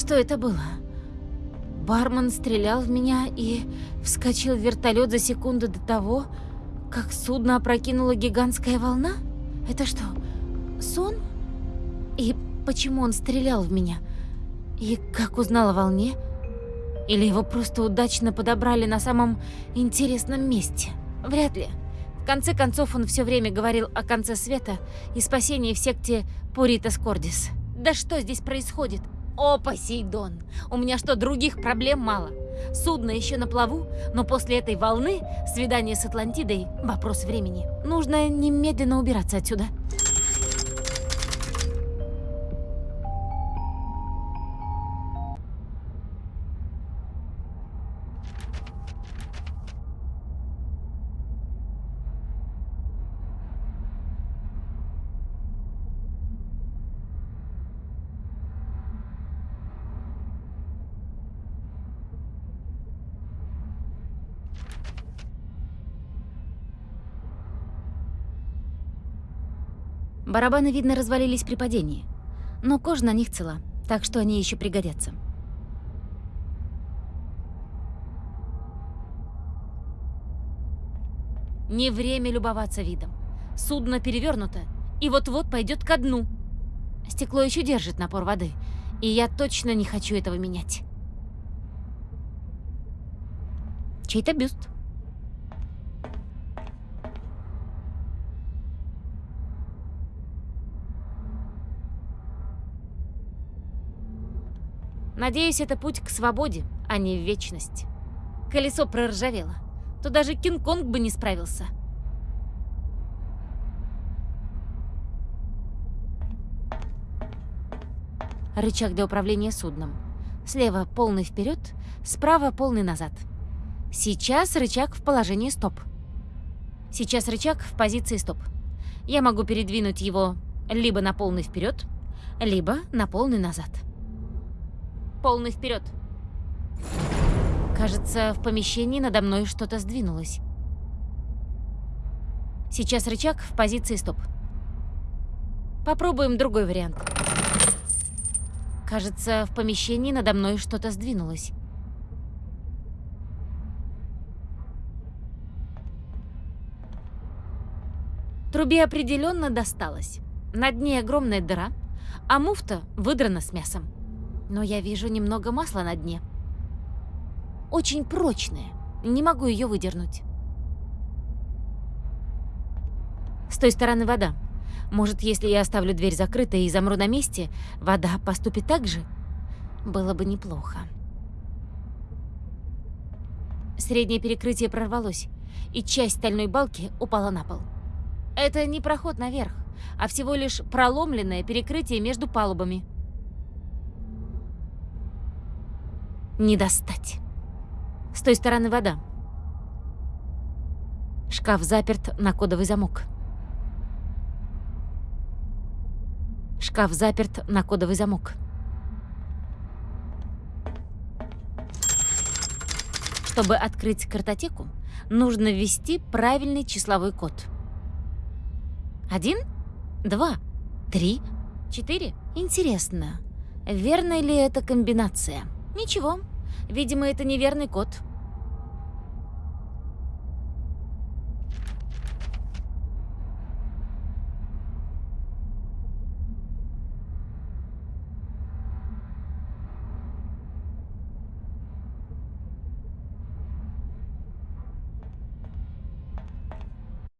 Что это было? Бармен стрелял в меня и вскочил в вертолет за секунду до того, как судно опрокинула гигантская волна? Это что, сон? И почему он стрелял в меня? И как узнал о волне? Или его просто удачно подобрали на самом интересном месте? Вряд ли. В конце концов, он все время говорил о конце света и спасении в секте Пуритас Кордис. Да что здесь происходит? О, Посейдон! У меня что, других проблем мало? Судно еще на плаву, но после этой волны свидание с Атлантидой – вопрос времени. Нужно немедленно убираться отсюда. Барабаны, видно, развалились при падении. Но кожа на них цела, так что они еще пригодятся. Не время любоваться видом. Судно перевернуто и вот-вот пойдет ко дну. Стекло еще держит напор воды, и я точно не хочу этого менять. Чей-то бюст. Надеюсь, это путь к свободе, а не в вечность. Колесо проржавело. То даже Кинг-Конг бы не справился. Рычаг для управления судном. Слева полный вперед, справа полный назад. Сейчас рычаг в положении стоп. Сейчас рычаг в позиции стоп. Я могу передвинуть его либо на полный вперед, либо на полный назад. Полный вперед. Кажется, в помещении надо мной что-то сдвинулось. Сейчас рычаг в позиции стоп. Попробуем другой вариант. Кажется, в помещении надо мной что-то сдвинулось. Трубе определенно досталось. На дне огромная дыра, а муфта выдрана с мясом но я вижу немного масла на дне. Очень прочное, не могу ее выдернуть. С той стороны вода. Может, если я оставлю дверь закрытой и замру на месте, вода поступит так же? Было бы неплохо. Среднее перекрытие прорвалось, и часть стальной балки упала на пол. Это не проход наверх, а всего лишь проломленное перекрытие между палубами. Не достать. С той стороны вода. Шкаф заперт на кодовый замок. Шкаф заперт на кодовый замок. Чтобы открыть картотеку, нужно ввести правильный числовой код. Один, два, три, четыре. Интересно, верная ли эта комбинация? Ничего, Видимо, это неверный код.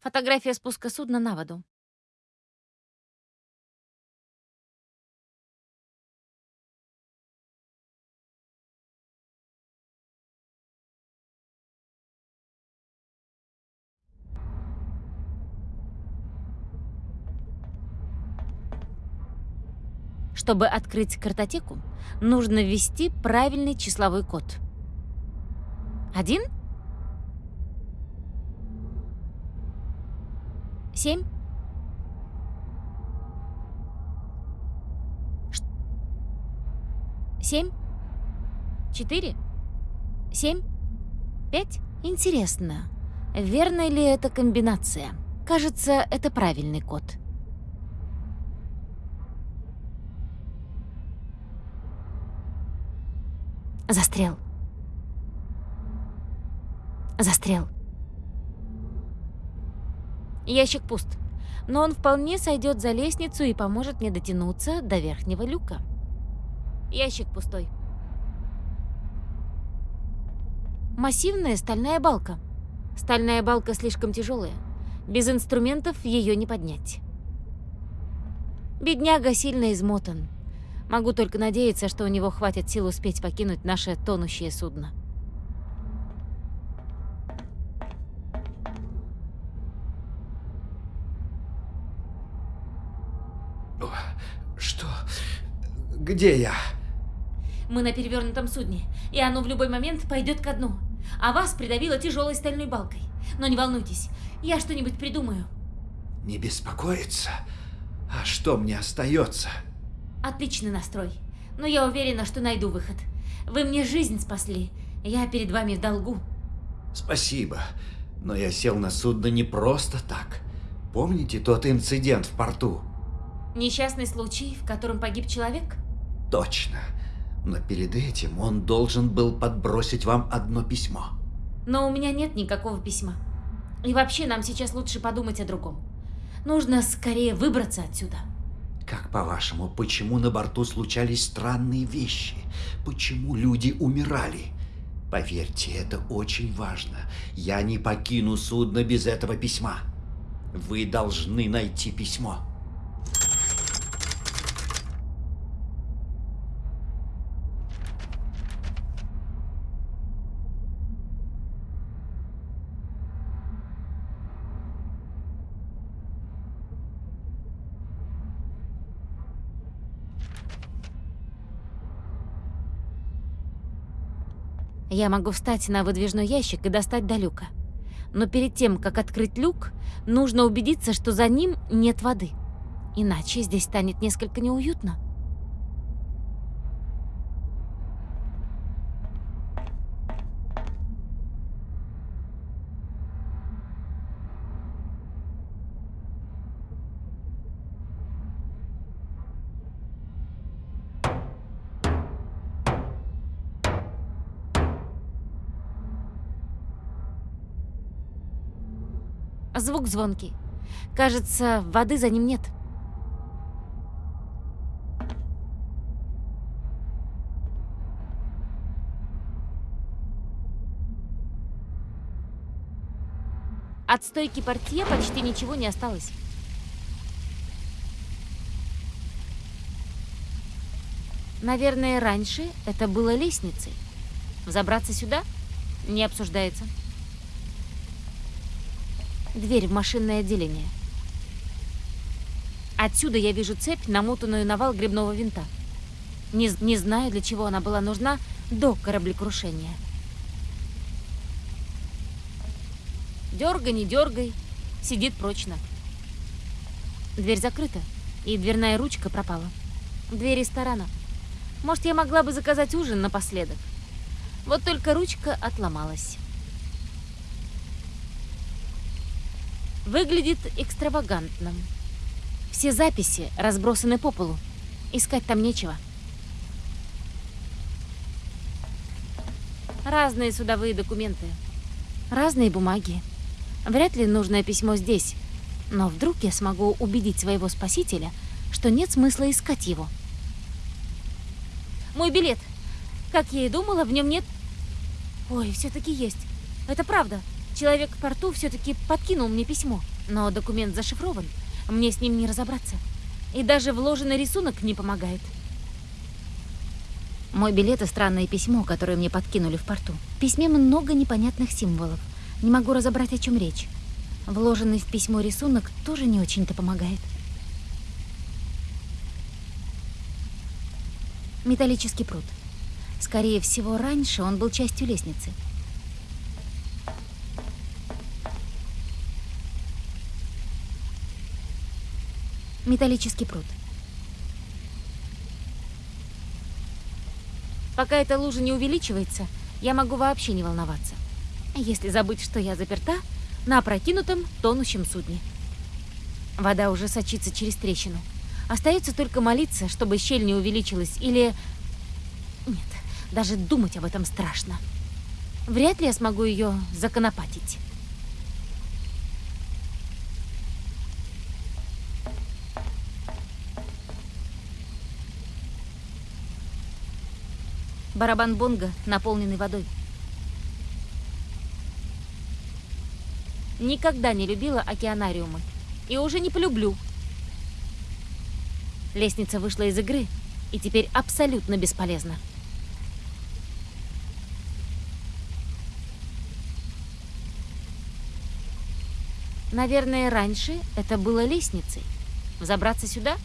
Фотография спуска судна на воду. Чтобы открыть картотеку, нужно ввести правильный числовой код. Один? Семь? Семь? Четыре? Семь? Пять? Интересно, верная ли эта комбинация? Кажется, это правильный код. Застрял. Застрял. Ящик пуст, но он вполне сойдет за лестницу и поможет мне дотянуться до верхнего люка. Ящик пустой. Массивная стальная балка. Стальная балка слишком тяжелая. Без инструментов ее не поднять. Бедняга сильно измотан. Могу только надеяться, что у него хватит сил успеть покинуть наше тонущее судно. Что? Где я? Мы на перевернутом судне, и оно в любой момент пойдет ко дну. А вас придавило тяжелой стальной балкой. Но не волнуйтесь, я что-нибудь придумаю. Не беспокоиться? А что мне остается? Отличный настрой. Но я уверена, что найду выход. Вы мне жизнь спасли. Я перед вами в долгу. Спасибо. Но я сел на судно не просто так. Помните тот инцидент в порту? Несчастный случай, в котором погиб человек? Точно. Но перед этим он должен был подбросить вам одно письмо. Но у меня нет никакого письма. И вообще нам сейчас лучше подумать о другом. Нужно скорее выбраться отсюда. Как по-вашему, почему на борту случались странные вещи? Почему люди умирали? Поверьте, это очень важно. Я не покину судно без этого письма. Вы должны найти письмо. Я могу встать на выдвижной ящик и достать до люка. Но перед тем, как открыть люк, нужно убедиться, что за ним нет воды. Иначе здесь станет несколько неуютно. Звук звонкий. Кажется, воды за ним нет. От стойки портье почти ничего не осталось. Наверное, раньше это было лестницей. Забраться сюда не обсуждается. Дверь в машинное отделение. Отсюда я вижу цепь, намотанную на вал грибного винта. Не, не знаю, для чего она была нужна до кораблекрушения. Дергай, не дергай, сидит прочно. Дверь закрыта, и дверная ручка пропала. Дверь ресторана. Может, я могла бы заказать ужин напоследок. Вот только ручка отломалась. Выглядит экстравагантно. Все записи разбросаны по полу. Искать там нечего. Разные судовые документы. Разные бумаги. Вряд ли нужное письмо здесь. Но вдруг я смогу убедить своего спасителя, что нет смысла искать его. Мой билет. Как я и думала, в нем нет... Ой, все-таки есть. Это правда. Человек в порту все-таки подкинул мне письмо, но документ зашифрован. Мне с ним не разобраться. И даже вложенный рисунок не помогает. Мой билет и странное письмо, которое мне подкинули в порту. В письме много непонятных символов. Не могу разобрать, о чем речь. Вложенный в письмо рисунок тоже не очень-то помогает. Металлический пруд. Скорее всего, раньше он был частью лестницы. Металлический пруд. Пока эта лужа не увеличивается, я могу вообще не волноваться. Если забыть, что я заперта на опрокинутом тонущем судне. Вода уже сочится через трещину. Остается только молиться, чтобы щель не увеличилась, или... Нет, Даже думать об этом страшно. Вряд ли я смогу ее законопатить. Барабан бонга, наполненный водой. Никогда не любила океанариумы. И уже не полюблю. Лестница вышла из игры и теперь абсолютно бесполезна. Наверное, раньше это было лестницей. Взобраться сюда?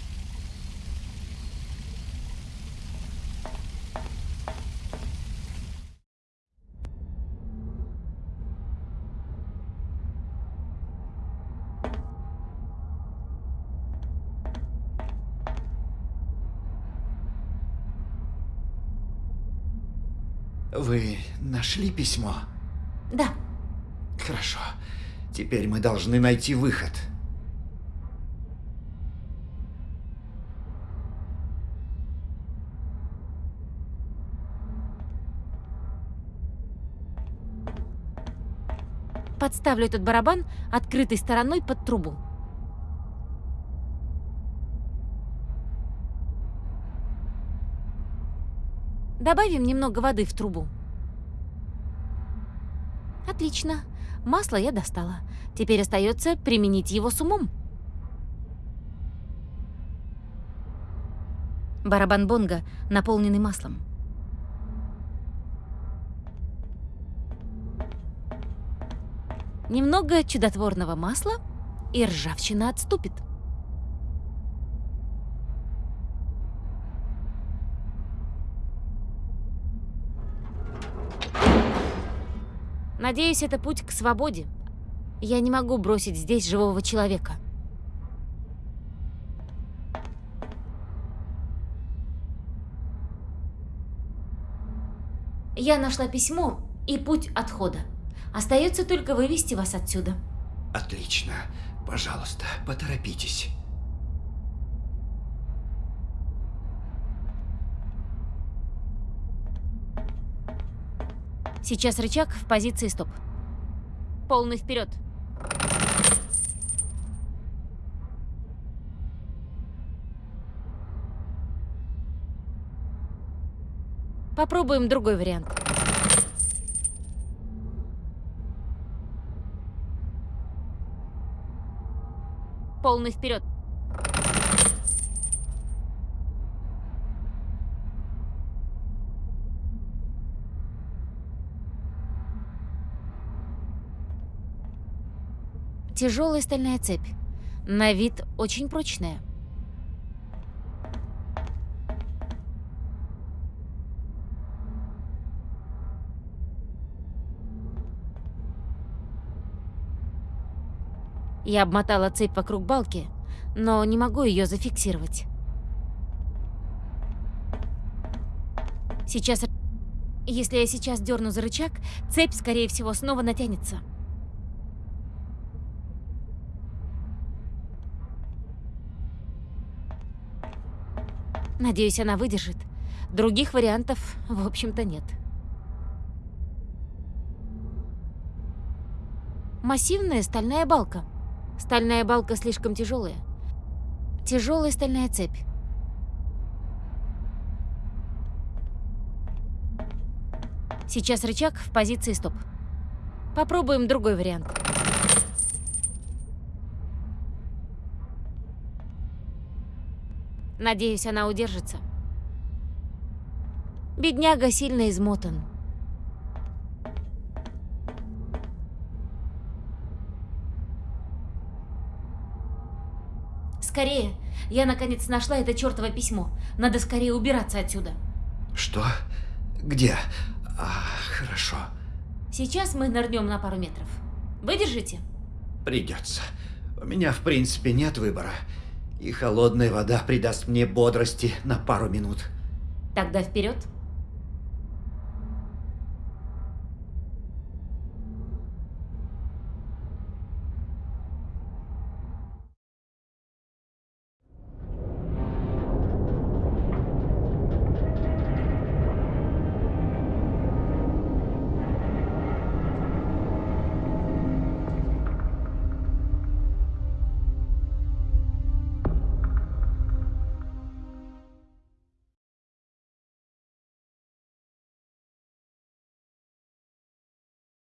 Вы нашли письмо? Да. Хорошо. Теперь мы должны найти выход. Подставлю этот барабан открытой стороной под трубу. Добавим немного воды в трубу. Отлично. Масло я достала. Теперь остается применить его с умом. Барабан бонга, наполненный маслом. Немного чудотворного масла, и ржавчина отступит. Надеюсь, это путь к свободе. Я не могу бросить здесь живого человека. Я нашла письмо и путь отхода. Остается только вывести вас отсюда. Отлично. Пожалуйста, поторопитесь. Сейчас рычаг в позиции стоп. Полный вперед. Попробуем другой вариант. Полный вперед. Тяжелая стальная цепь. На вид очень прочная. Я обмотала цепь вокруг балки, но не могу ее зафиксировать. Сейчас... Если я сейчас дерну за рычаг, цепь, скорее всего, снова натянется. Надеюсь, она выдержит. Других вариантов, в общем-то, нет. Массивная стальная балка. Стальная балка слишком тяжелая. Тяжелая стальная цепь. Сейчас рычаг в позиции стоп. Попробуем другой вариант. Надеюсь, она удержится. Бедняга сильно измотан. Скорее! Я наконец нашла это чертово письмо. Надо скорее убираться отсюда. Что? Где? А, хорошо. Сейчас мы нырнем на пару метров. Выдержите? Придется. У меня, в принципе, нет выбора. И холодная вода придаст мне бодрости на пару минут. Тогда вперед.